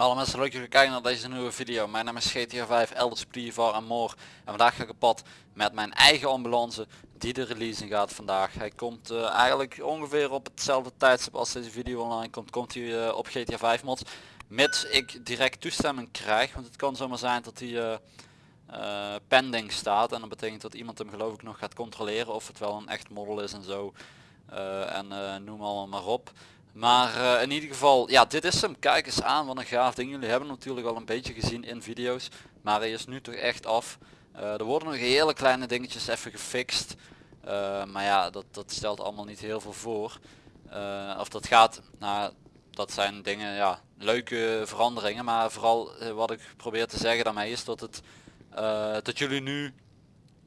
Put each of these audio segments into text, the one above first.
Hallo mensen, leuk dat jullie kijken naar deze nieuwe video. Mijn naam is GTA 5, Elders Plivar en More. En vandaag ga ik op pad met mijn eigen ambulance die de release gaat vandaag. Hij komt uh, eigenlijk ongeveer op hetzelfde tijdstip als deze video online komt, komt hij uh, op GTA 5 mods. Mits ik direct toestemming krijg, want het kan zomaar zijn dat hij uh, pending staat. En dat betekent dat iemand hem geloof ik nog gaat controleren of het wel een echt model is en zo. en noem allemaal maar op. Maar uh, in ieder geval, ja dit is hem. Kijk eens aan wat een gaaf ding. Jullie hebben natuurlijk al een beetje gezien in video's. Maar hij is nu toch echt af. Uh, er worden nog hele kleine dingetjes even gefixt. Uh, maar ja, dat, dat stelt allemaal niet heel veel voor. of dat gaat, nou dat zijn dingen, ja, leuke veranderingen. Maar vooral wat ik probeer te zeggen daarmee is dat het, dat jullie nu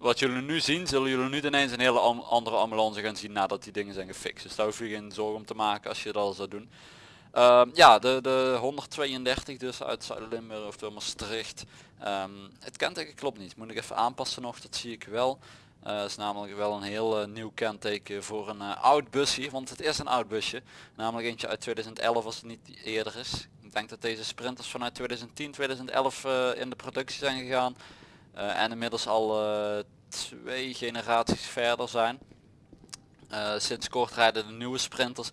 wat jullie nu zien, zullen jullie nu ineens een hele andere ambulance gaan zien nadat die dingen zijn gefixt. Dus daar hoef je geen zorgen om te maken als je dat al zou doen. Uh, ja, de, de 132 dus uit Zuid-Limburg of door Maastricht. Um, het kenteken klopt niet, moet ik even aanpassen nog, dat zie ik wel. Uh, is namelijk wel een heel uh, nieuw kenteken voor een uh, oud busje, want het is een oud busje. Namelijk eentje uit 2011 als het niet eerder is. Ik denk dat deze sprinters vanuit 2010, 2011 in de productie zijn gegaan. Uh, en inmiddels al uh, twee generaties verder zijn. Uh, sinds kort rijden de nieuwe sprinters.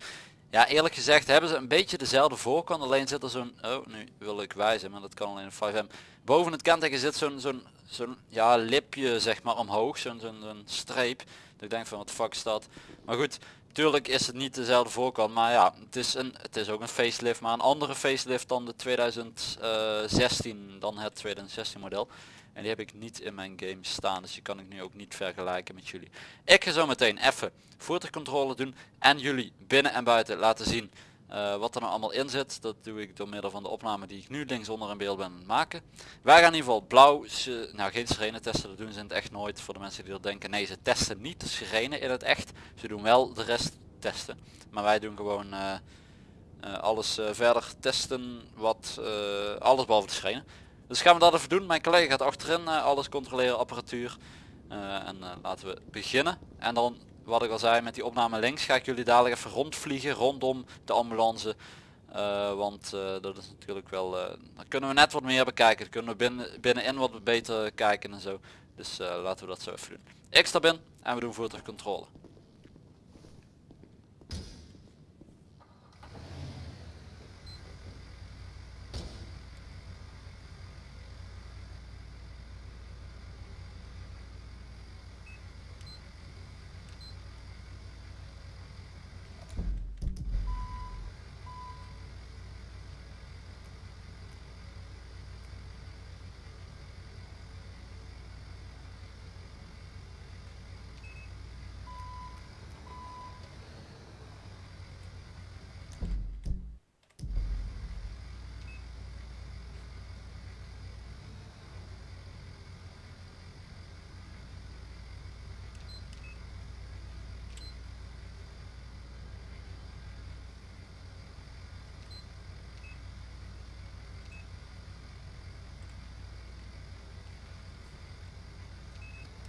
Ja eerlijk gezegd hebben ze een beetje dezelfde voorkant. Alleen zit er zo'n... Oh nu wil ik wijzen maar dat kan alleen in 5M. Boven het kenteken zit zo'n zo'n zo'n ja, lipje zeg maar omhoog. Zo'n zo'n streep. Dat ik denk van wat fuck is dat. Maar goed. Tuurlijk is het niet dezelfde voorkant, maar ja, het is, een, het is ook een facelift, maar een andere facelift dan de 2016, dan het 2016 model. En die heb ik niet in mijn game staan. Dus die kan ik nu ook niet vergelijken met jullie. Ik ga zo meteen even voertuigcontrole doen. En jullie binnen en buiten laten zien uh, wat er nou allemaal in zit. Dat doe ik door middel van de opname die ik nu links onder in beeld ben maken. Wij gaan in ieder geval blauw, nou geen sirene testen, dat doen ze in het echt nooit. Voor de mensen die er denken, nee ze testen niet de sirene in het echt. Ze doen wel de rest testen. Maar wij doen gewoon uh, uh, alles verder testen, wat alles behalve de sirene. Dus gaan we dat even doen. Mijn collega gaat achterin alles controleren, apparatuur. En laten we beginnen. En dan, wat ik al zei, met die opname links ga ik jullie dadelijk even rondvliegen rondom de ambulance. want dat is natuurlijk wel, dan kunnen we net wat meer bekijken. Dan kunnen we binnen, binnenin wat beter kijken en zo. Dus laten we dat zo even doen. Ik stap in en we doen voertuigcontrole.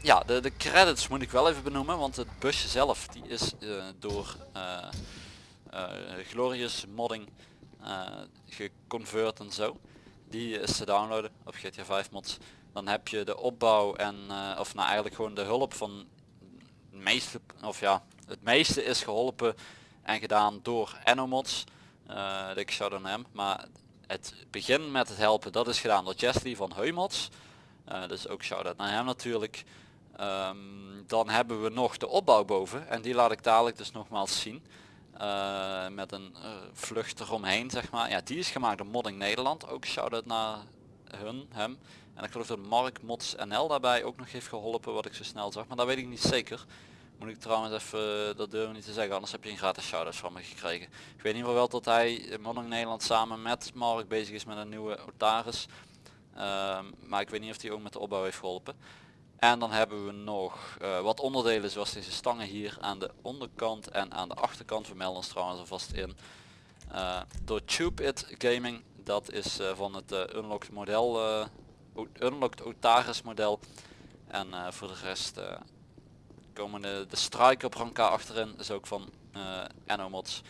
Ja, de, de credits moet ik wel even benoemen, want het busje zelf die is uh, door uh, Glorious Modding geconvert en zo. Die is te downloaden op GTA 5 mods. Dan heb je de opbouw en, of nou eigenlijk gewoon de hulp van het meeste, of ja, het meeste is geholpen en gedaan door Enomods. Uh, ik zou dan hem, maar het begin met het helpen dat is gedaan door Jesly van Heumods. Uh, dus ook shout-out naar hem natuurlijk. Um, dan hebben we nog de opbouw boven en die laat ik dadelijk dus nogmaals zien. Uh, met een uh, vlucht eromheen zeg maar. Ja, die is gemaakt door Modding Nederland. Ook shout-out naar hun, hem. En ik geloof dat Mark Mods NL daarbij ook nog heeft geholpen wat ik zo snel zag. Maar dat weet ik niet zeker. Moet ik trouwens even, dat durf niet te zeggen, anders heb je een gratis shout-out van me gekregen. Ik weet in ieder geval wel dat hij Modding Nederland samen met Mark bezig is met een nieuwe Otaris. Uh, maar ik weet niet of hij ook met de opbouw heeft geholpen. En dan hebben we nog uh, wat onderdelen zoals deze stangen hier aan de onderkant en aan de achterkant. We melden ons trouwens alvast in. Uh, door Tube It Gaming, dat is uh, van het Unlocked model, Unlocked Otaris model. En voor de rest komen de, de Striker branca achterin, is ook van Enomods.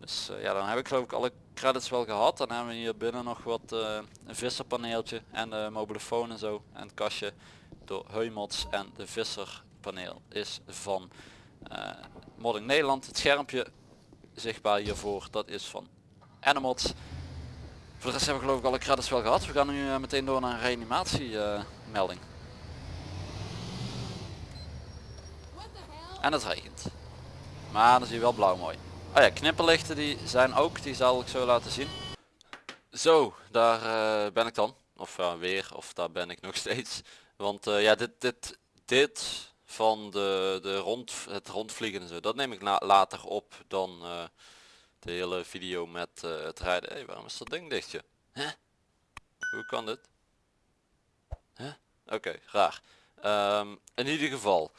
Dus eh, ja, dan heb ik geloof ik alle credits wel gehad. Dan hebben we hier binnen nog wat een visserpaneeltje en de mobielefoon en zo. En het kastje door Heumots en de visserpaneel is van uh, Modding Nederland. Het schermpje zichtbaar hiervoor, dat is van Animals. Voor de rest hebben we geloof ik alle credits wel gehad. We gaan nu meteen door naar een reanimatie melding. En het regent. Maar dan zie je wel blauw mooi. Oh ja, knipperlichten die zijn ook, die zal ik zo laten zien. Zo, daar uh, ben ik dan. Of uh, weer, of daar ben ik nog steeds. Want uh, ja, dit, dit, dit van de, de rond, het rondvliegen en zo, dat neem ik later op dan de hele video met het rijden. hey, waarom is dat ding dichtje? Huh? Hoe kan dit? Huh? Oké, raar. Um, in ieder geval,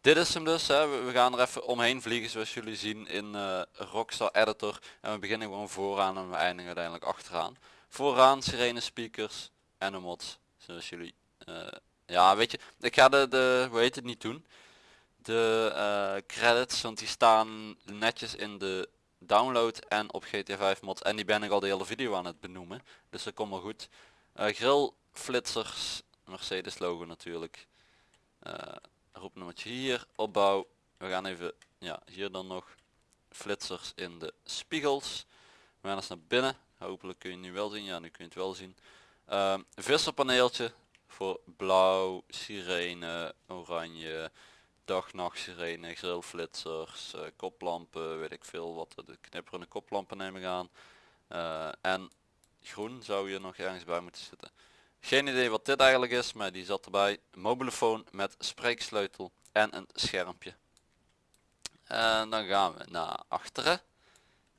dit is hem dus, hè. we gaan er even omheen vliegen zoals jullie zien in Rockstar Editor. En we beginnen gewoon vooraan en we eindigen uiteindelijk achteraan. Vooraan sirene speakers en een mods, zoals jullie... Uh, ja weet je, ik ga de, de hoe heet het niet doen. De uh, credits, want die staan netjes in de download en op GTA 5 mods. En die ben ik al de hele video aan het benoemen. Dus dat komt wel goed. grill, flitsers, Mercedes logo natuurlijk roepnummertje hier, opbouw. We gaan even, ja, hier dan nog flitsers in de spiegels. We gaan eens naar binnen. Hopelijk kun je nu wel zien. Ja, nu kun je het wel zien. Um, visserpaneeltje voor blauw, sirene, oranje, dag-nacht sirene, grillflitsers, uh, koplampen, weet ik veel wat, de knipperende koplampen neem ik aan. Uh, en groen zou je nog ergens bij moeten zitten. Geen idee wat dit eigenlijk is, maar die zat erbij. Mobielefoon met spreeksleutel en een schermpje. En dan gaan we naar achteren.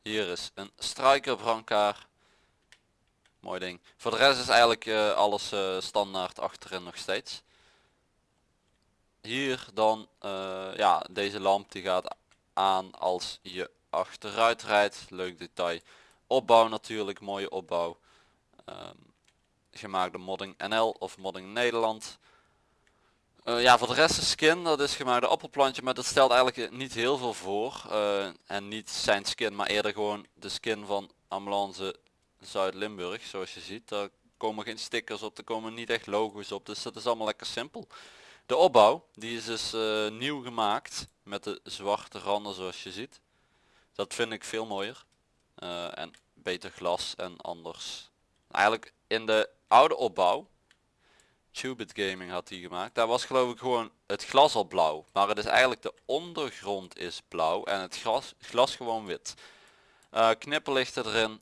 Hier is een striker Mooi ding. Voor de rest is eigenlijk uh, alles uh, standaard achterin nog steeds. Hier dan, uh, ja, deze lamp die gaat aan als je achteruit rijdt. Leuk detail. Opbouw natuurlijk, mooie opbouw. Um, gemaakt door Modding NL of Modding Nederland. Ja, voor de rest de skin, dat is gemaakt door appelplantje, maar dat stelt eigenlijk niet heel veel voor. En niet zijn skin, maar eerder gewoon de skin van Ambulance Zuid-Limburg. Zoals je ziet, daar komen geen stickers op, er komen niet echt logo's op, dus dat is allemaal lekker simpel. De opbouw, die is dus uh, nieuw gemaakt met de zwarte randen zoals je ziet. Dat vind ik veel mooier. en beter glas en anders. Eigenlijk in de oude opbouw. Tubit Gaming had die gemaakt. Daar was geloof ik gewoon het glas al blauw. Maar het is eigenlijk de ondergrond is blauw en het glas, glas gewoon wit. Uh, knipperlichten erin.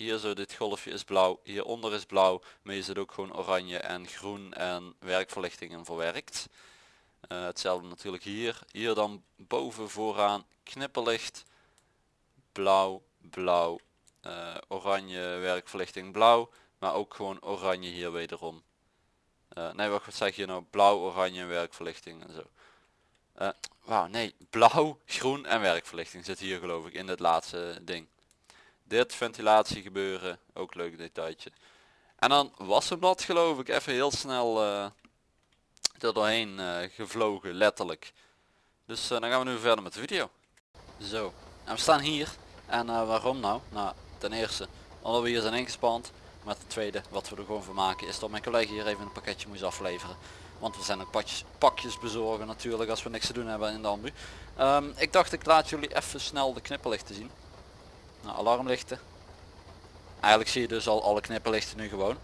Hier zo dit golfje is blauw. Hieronder is blauw. Maar je zit ook gewoon oranje en groen en werkverlichtingen verwerkt. Uh, hetzelfde natuurlijk hier. Hier dan boven vooraan knipperlicht. Blauw, blauw, uh, oranje werkverlichting blauw. Maar ook gewoon oranje hier wederom. Uh, nee, wat zeg je nou? Blauw, oranje werkverlichting en zo. Wauw, nee. Blauw, groen en werkverlichting zit hier geloof ik in het laatste ding. Dit ventilatie gebeuren, ook leuk detailtje. En dan was hem dat geloof ik even heel snel uh, er doorheen uh, gevlogen, letterlijk. Dus dan gaan we nu verder met de video. Zo, en we staan hier. En waarom nou? Nou, ten eerste, omdat we hier zijn ingespand. Maar het tweede wat we er gewoon van maken is dat mijn collega hier even een pakketje moest afleveren. Want we zijn ook pakjes, pakjes bezorgen natuurlijk als we niks te doen hebben in de ambu. Ehm, ik dacht ik laat jullie even snel de knipperlichten zien. Nou, alarmlichten. Eigenlijk zie je dus al alle knipperlichten nu gewoon.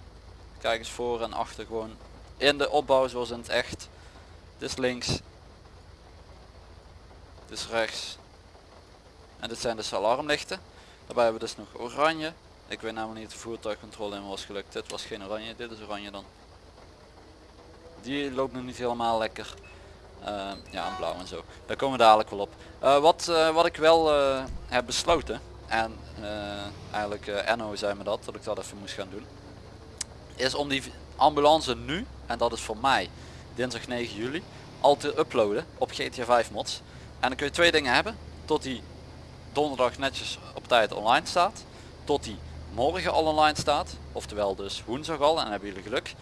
Kijk eens voor en achter gewoon in de opbouw zoals in het echt. Dit is links. Dit is rechts. En dit zijn dus alarmlichten. Daarbij hebben we dus nog oranje, ik weet namelijk niet de voertuigcontrole in was gelukt. Dit was geen oranje, dit is oranje dan. Die loopt nog niet helemaal lekker. Uh, ja, blauw en zo. Daar komen we dadelijk wel op. Uh, wat, uh, wat ik wel heb besloten, en eigenlijk Enno zei me dat, dat ik dat even moest gaan doen. Is om die ambulance nu, en dat is voor mij dinsdag 9 juli, al te uploaden op GTA 5 mods. En dan kun je twee dingen hebben. Tot die donderdag netjes op tijd online staat. Tot die morgen al online staat. Oftewel dus woensdag al en dan hebben jullie geluk.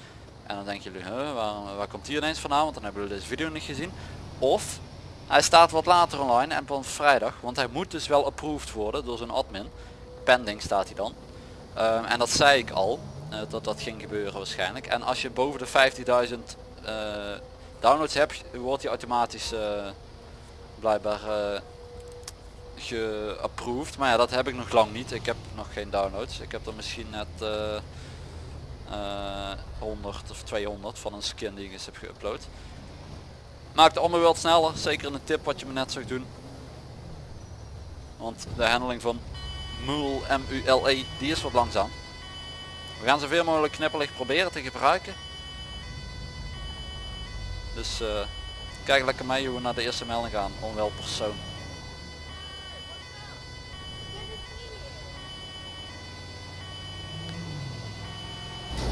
En dan denken jullie, huh, waar, waar komt hier ineens vandaan? Want dan hebben jullie deze video niet gezien. Of Hij staat wat later online en van vrijdag, want hij moet dus wel approved worden door zijn admin. Pending staat hij dan. Ehm, en dat zei ik al, eh, dat dat ging gebeuren waarschijnlijk. En als je boven de 15.000 eh, downloads hebt, wordt hij automatisch eh, blijkbaar geapproved. Maar ja, dat heb ik nog lang niet. Ik heb nog geen downloads. Ik heb er misschien net 100 of 200 van een skin die ik eens heb geüpload. Het allemaal wel sneller, zeker in een tip wat je me net zag doen. Want de handeling van MULE, M-U-L-E, die is wat langzaam. We gaan zoveel mogelijk knipperlicht proberen te gebruiken. Dus uh, kijk lekker mee hoe we naar de eerste melding gaan, onwel persoon.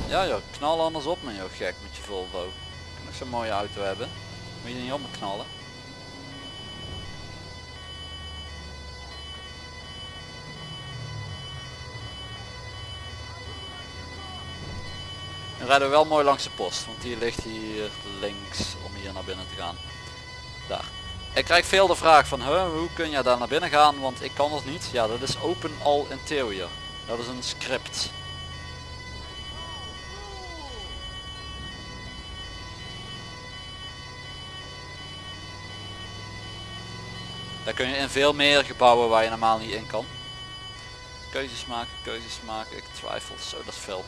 Ja joh, knal anders op me joh, gek met je Volvo. Kan nog zo'n mooie auto hebben. Moet je niet op me knallen. Nu rijden we wel mooi langs de post, want die ligt hier links om hier naar binnen te gaan. Daar. Ik krijg veel de vraag van hoe kun je daar naar binnen gaan, want ik kan dat niet. Ja, dat is Open All Interior. Dat is een script. Daar kun je in veel meer gebouwen waar je normaal niet in kan. Keuzes maken, keuzes maken. Ik twijfel, zo dat is veel.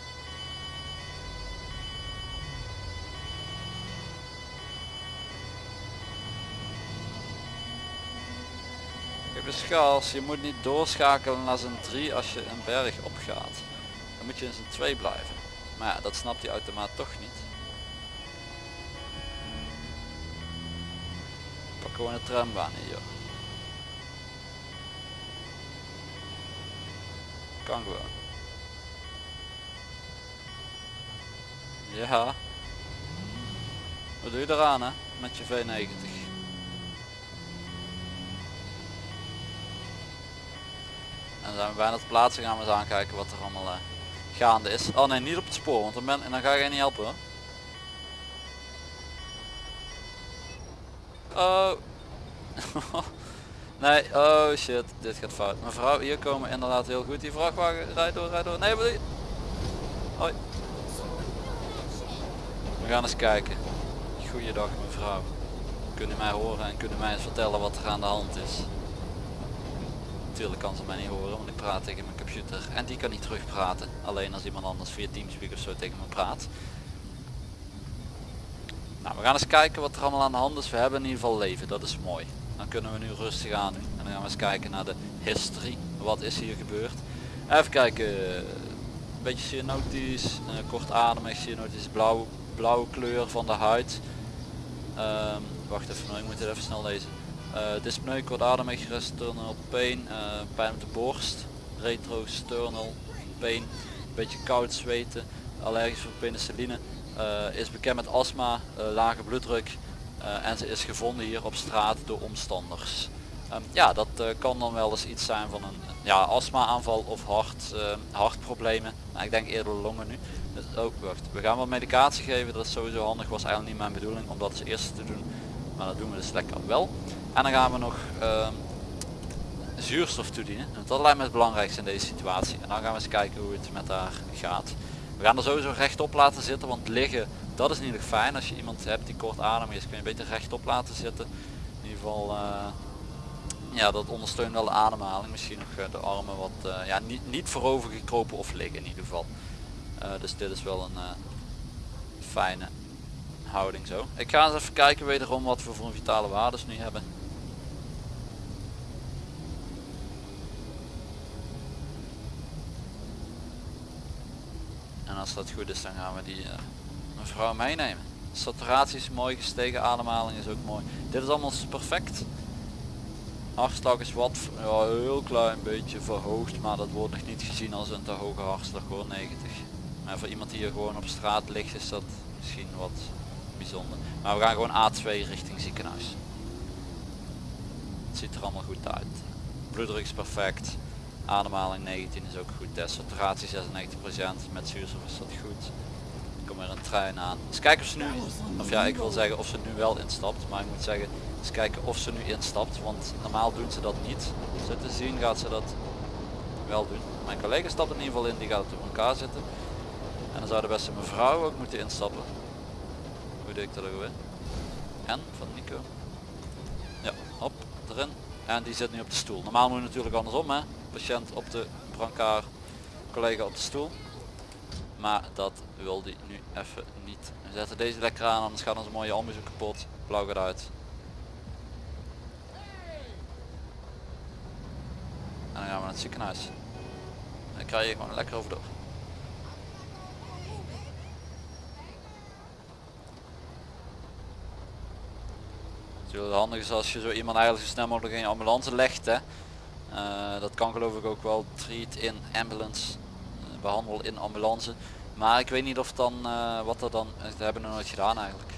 Dus gas, je moet niet doorschakelen naar zijn 3 als je een berg opgaat. Dan moet je in zijn 2 blijven. Maar ja, dat snapt die automaat toch niet. Pak gewoon een trambaan hier. Kan gewoon. Ja. Wat doe je eraan hè? Met je V90. En dan zijn we bijna te plaatsen gaan we eens aankijken wat er allemaal uh, gaande is. Oh nee, niet op het spoor, want dan, ben, en dan ga je niet helpen hoor. Oh. Nee, oh shit, dit gaat fout. Mevrouw, hier komen inderdaad heel goed. Die vrachtwagen, rijd door, rijd door. Nee, wat Hoi. We gaan eens kijken. Goeiedag mevrouw. Kunnen mij horen en kunnen mij eens vertellen wat er aan de hand is. Natuurlijk kan ze mij niet horen, want ik praat tegen mijn computer. En die kan niet terugpraten. Alleen als iemand anders via Teamspeak of zo tegen me praat. Nou, we gaan eens kijken wat er allemaal aan de hand is. We hebben in ieder geval leven, dat is mooi kunnen we nu rustig aan. En dan gaan we eens kijken naar de history. Wat is hier gebeurd? Even kijken. Een beetje cyanotisch, uh, kortademig, cyanotisch blauw, blauwe kleur van de huid. Um, wacht even, ik moet het even snel lezen. Uh, dyspneu, kortademig, resternal pain, uh, pijn op de borst, retrosternal pain, beetje koud zweten, allergisch voor penicilline, is bekend met astma, lage bloeddruk, en ze is gevonden hier op straat door omstanders. Um, ja, dat uh, kan dan wel eens iets zijn van een ja, astma aanval of hart, uh, hartproblemen. Nou, ik denk eerder longen nu. Dus, oh. We gaan wat medicatie geven, dat is sowieso handig. Was eigenlijk niet mijn bedoeling om dat als eerste te doen. Maar dat doen we dus lekker wel. En dan gaan we nog uh, zuurstof toedienen. Dat lijkt me het belangrijkste in deze situatie. En dan gaan we eens kijken hoe het met haar gaat. We gaan er sowieso rechtop laten zitten, want liggen dat is niet erg fijn als je iemand hebt die kort adem is. Kun je beter rechtop laten zitten. In ieder geval, uh, ja, dat ondersteunt wel de ademhaling. Misschien nog uh, de armen wat, uh, ja, niet, niet voorover gekropen of liggen in ieder geval. dus dit is wel een fijne houding zo. Ik ga eens even kijken wederom wat we voor een vitale waardes nu hebben. En als dat goed is dan gaan we die mevrouw meenemen. Saturatie is mooi gestegen, ademhaling is ook mooi. Dit is allemaal perfect. Hartslag is wat, ja, heel klein beetje verhoogd, maar dat wordt nog niet gezien als een te hoge hartslag hoor, 90. Maar voor iemand die hier gewoon op straat ligt is dat misschien wat bijzonder. Maar we gaan gewoon A2 richting ziekenhuis. Het ziet er allemaal goed uit. Bloeddruk is perfect. Ademhaling 19 is ook goed. De saturatie 96%. Met zuurstof is dat goed. Komt weer een trein aan. Dus kijken of ze nu, of ja ik wil zeggen of ze nu wel instapt, maar ik moet zeggen eens kijken of ze nu instapt, want normaal doen ze dat niet. Zo te zien gaat ze dat wel doen. Mijn collega stapt in ieder geval in, die gaat op elkaar zitten. En dan zou de beste mevrouw ook moeten instappen. Hoe deed ik dat ook weer? En van Nico. Ja, hop, erin. En die zit nu op de stoel. Normaal moet je natuurlijk andersom hè. Patiënt op de brancard, collega op de stoel. Maar dat wil die nu even niet. We zetten deze lekker aan, anders gaat onze mooie ambush kapot. Blauw gaat uit. En dan gaan we naar het ziekenhuis. Dan krijg je gewoon lekker over door. Het handig is als je zo iemand eigenlijk zo snel mogelijk in je ambulance legt. Hè. Uh, dat kan geloof ik ook wel treat in ambulance, behandel in ambulance. Maar ik weet niet of dan, uh, wat er dan, dat hebben we nooit gedaan eigenlijk.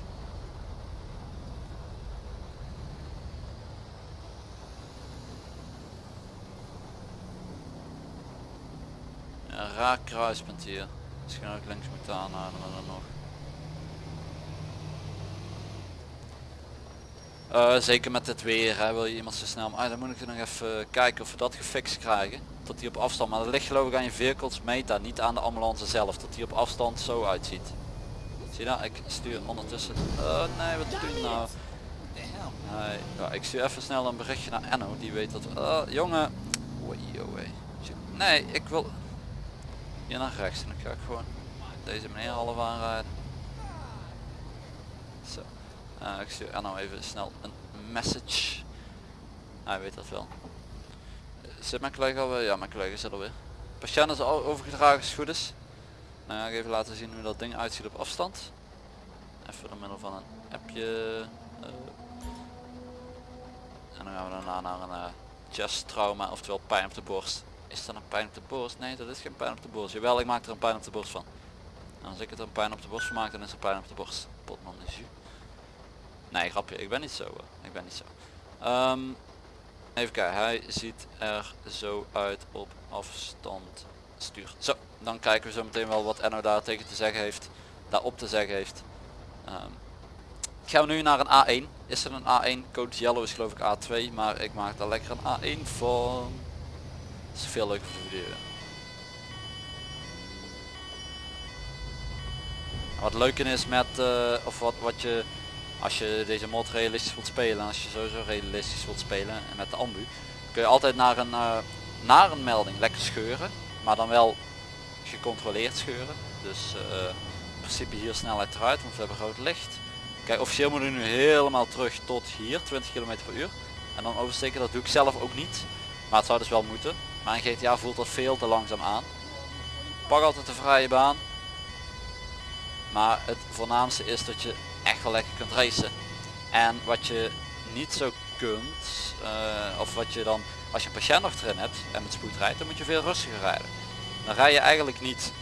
Raar kruispunt hier. Misschien ook links moeten aanhouden, dan nog. Uh, zeker met het weer, hè, wil je iemand zo snel, maar dan moet ik nog even kijken of we dat gefixt krijgen. Tot die op afstand, maar dat ligt geloof ik aan je vehicles meta, niet aan de ambulance zelf. Dat die op afstand zo uitziet. Zie je dat? Ik stuur ondertussen. Uh, nee, wat doe je nou? Nee, ja, ik stuur even snel een berichtje naar Enno, die weet dat. Uh, jongen. Nee, ik wil hier naar rechts en dan ga ik gewoon deze meneer half aanrijden. Zo. Uh, ik stuur Enno even snel een message. Hij weet dat wel. Zit mijn collega alweer? Ja, mijn collega zit alweer. Patiënt is al overgedragen als het goed is. Nou ja, ik even laten zien hoe dat ding uitziet op afstand. Even door middel van een appje. Uh. En dan gaan we daarna naar een uh, chest trauma, oftewel pijn op de borst. Is dat een pijn op de borst? Nee, dat is geen pijn op de borst. Jawel, ik maak er een pijn op de borst van. En als ik het een pijn op de borst maak, dan is er pijn op de borst. Potman is Nee, grapje, ik ben niet zo. Ik ben niet zo. Um, even kijken, hij ziet er zo uit op afstand stuur. Zo, dan kijken we zo meteen wel wat Enno daar tegen te zeggen heeft. Daarop te zeggen heeft. Um, gaan we nu naar een A1. Is er een A1? Code yellow is geloof ik A2, maar ik maak daar lekker een A1 van. Dat is veel leuker voor de. Wat leuk is met, uh, of wat, wat je als je deze mod realistisch wilt spelen, als je sowieso realistisch wilt spelen en met de ambu, kun je altijd naar een, uh, naar een melding lekker scheuren, maar dan wel gecontroleerd scheuren. Dus uh, in principe hier snelheid eruit, want we hebben groot licht. Kijk, officieel moet ik nu helemaal terug tot hier, 20 km per uur. En dan oversteken, dat doe ik zelf ook niet. Maar het zou dus wel moeten. In GTA voelt dat veel te langzaam aan. Pak altijd de vrije baan. Maar het voornaamste is dat je lekker kunt racen. En wat je niet zo kunt, uh, of wat je dan, als je een patiënt nog erin hebt en met spoed rijdt, dan moet je veel rustiger rijden. Dan rij je eigenlijk niet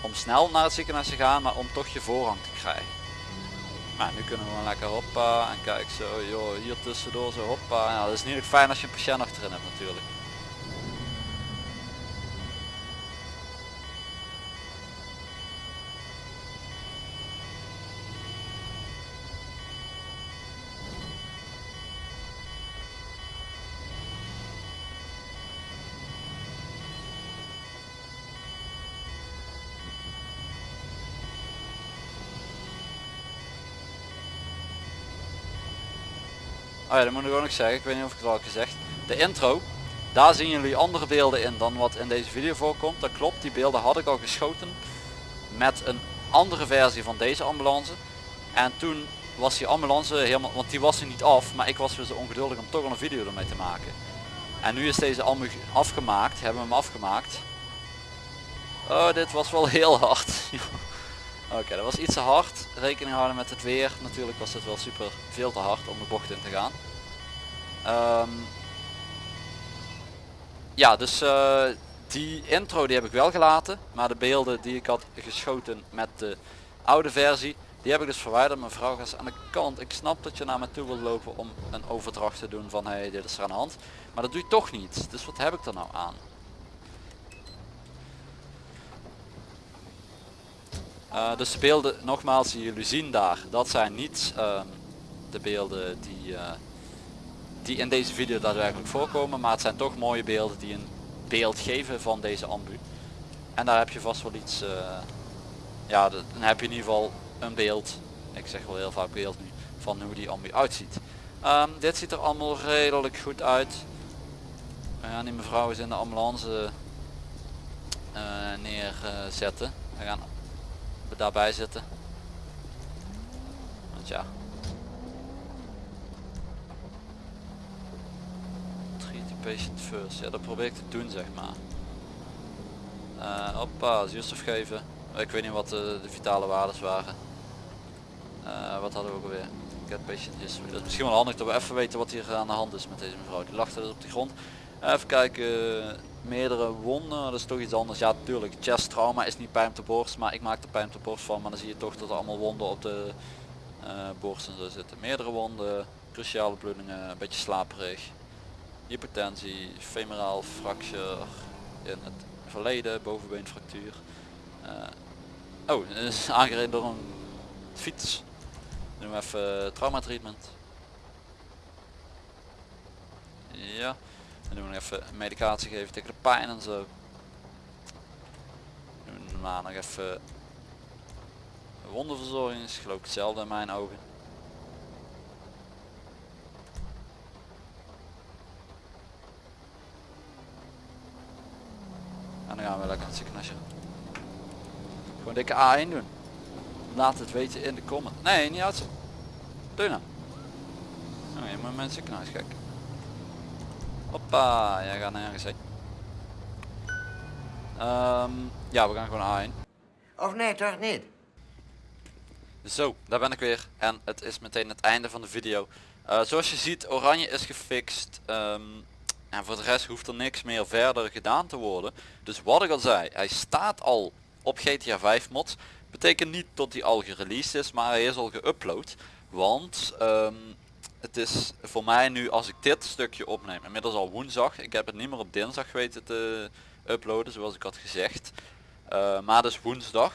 om snel naar het ziekenhuis te gaan, maar om toch je voorrang te krijgen. Maar nu kunnen we lekker hoppa en kijk zo, joh, hier tussendoor zo hoppa. Dat is niet fijn als je een patiënt achterin hebt natuurlijk. Oh ja, dat moet ik ook nog zeggen. Ik weet niet of ik het al gezegd. De intro, daar zien jullie andere beelden in dan wat in deze video voorkomt. Dat klopt, die beelden had ik al geschoten met een andere versie van deze ambulance. En toen was die ambulance helemaal, want die was er niet af, maar ik was weer zo ongeduldig om toch al een video ermee te maken. En nu is deze ambulance afgemaakt, hebben we hem afgemaakt. Oh, dit was wel heel hard. Oké, dat was iets te hard. Rekening houden met het weer. Natuurlijk was het wel super veel te hard om de bocht in te gaan. Um, ja, dus uh, die intro die heb ik wel gelaten. Maar de beelden die ik had geschoten met de oude versie, die heb ik dus verwijderd. Mijn vrouw gaat aan de kant. Ik snap dat je naar me toe wilt lopen om een overdracht te doen van hey, dit is er aan de hand. Maar dat doe je toch niet. Dus wat heb ik er nou aan? Dus de beelden nogmaals die jullie zien daar, dat zijn niet ehm, de beelden die, uh, die in deze video daadwerkelijk voorkomen, maar het zijn toch mooie beelden die een beeld geven van deze ambu. En daar heb je vast wel iets, uh, ja dan heb je in ieder geval een beeld, ik zeg wel heel vaak beeld nu, van hoe die ambu uitziet. Um, dit ziet er allemaal redelijk goed uit. Ja, die mevrouw is in de ambulance neerzetten. We gaan daarbij zitten. Want ja. Treat the patient first. Ja, dat probeer ik te doen zeg maar. Uh, hoppa, zuurstof geven. Ik weet niet wat de, de vitale waardes waren. Uh, wat hadden we ook alweer? Get patient history. Dat is misschien wel handig dat we even weten wat hier aan de hand is met deze mevrouw. Die lag dus op de grond. Even kijken meerdere wonden, dat is toch iets anders. Ja natuurlijk, chest trauma is niet pijn op de borst, maar ik maak er pijn op de borst van. Maar dan zie je toch dat er allemaal wonden op de uh, borst en zo zitten. Meerdere wonden, cruciale bloedingen, een beetje slaperig. Hypertensie, femeraal fracture in het verleden, bovenbeenfractuur. Uh, oh, is aangereden door een fiets. Doen we even trauma treatment. Ja. En doen we even medicatie geven tegen de pijn en zo. Doen we nog even wondenverzorging is geloof ik hetzelfde in mijn ogen. En dan gaan we lekker aan het ziekenhuisje. Gewoon dikke A1 doen. Laat het weten in de comment. Nee, niet uit. Doe nou. Oh, je moet mijn ziekenhuis kijken. Hoppa, jij gaat nergens heen. Um, ja, we gaan gewoon A1. Of nee, toch niet? Zo, daar ben ik weer. En het is meteen het einde van de video. Uh, zoals je ziet, oranje is gefixt. Um, en voor de rest hoeft er niks meer verder gedaan te worden. Dus wat ik al zei, hij staat al op GTA 5 mods. Betekent niet dat hij al gereleased is, maar hij is al geüpload. Want um, het is voor mij nu als ik dit stukje opneem, inmiddels al woensdag, ik heb het niet meer op dinsdag weten te uploaden zoals ik had gezegd. Uh, maar dus woensdag,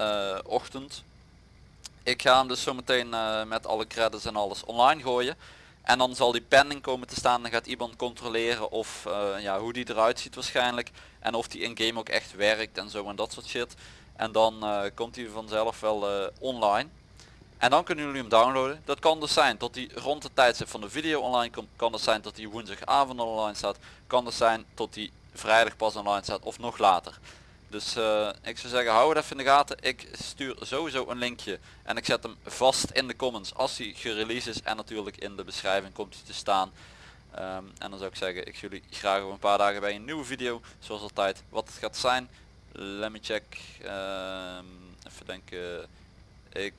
uh, ochtend. Ik ga hem dus zometeen uh, met alle credits en alles online gooien. En dan zal die pending komen te staan. Dan gaat iemand controleren of ja, hoe die eruit ziet waarschijnlijk. En of die in game ook echt werkt en zo en dat soort shit. En dan komt hij vanzelf wel online. En dan kunnen jullie hem downloaden. Dat kan dus zijn tot die rond de tijdstip van de video online komt. Kan dus zijn tot die woensdagavond online staat. Kan dus zijn tot die vrijdag pas online staat of nog later. Dus uh, ik zou zeggen hou het even in de gaten. Ik stuur sowieso een linkje en ik zet hem vast in de comments als hij gereleased is. En natuurlijk in de beschrijving komt hij te staan. Um, en dan zou ik zeggen ik jullie graag over een paar dagen bij een nieuwe video. Zoals altijd wat het gaat zijn. Let me check. Um, even denken. Ik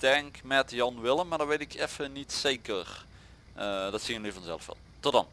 denk met Jan Willem, maar dat weet ik even niet zeker. Uh, dat zien jullie vanzelf wel. Tot dan.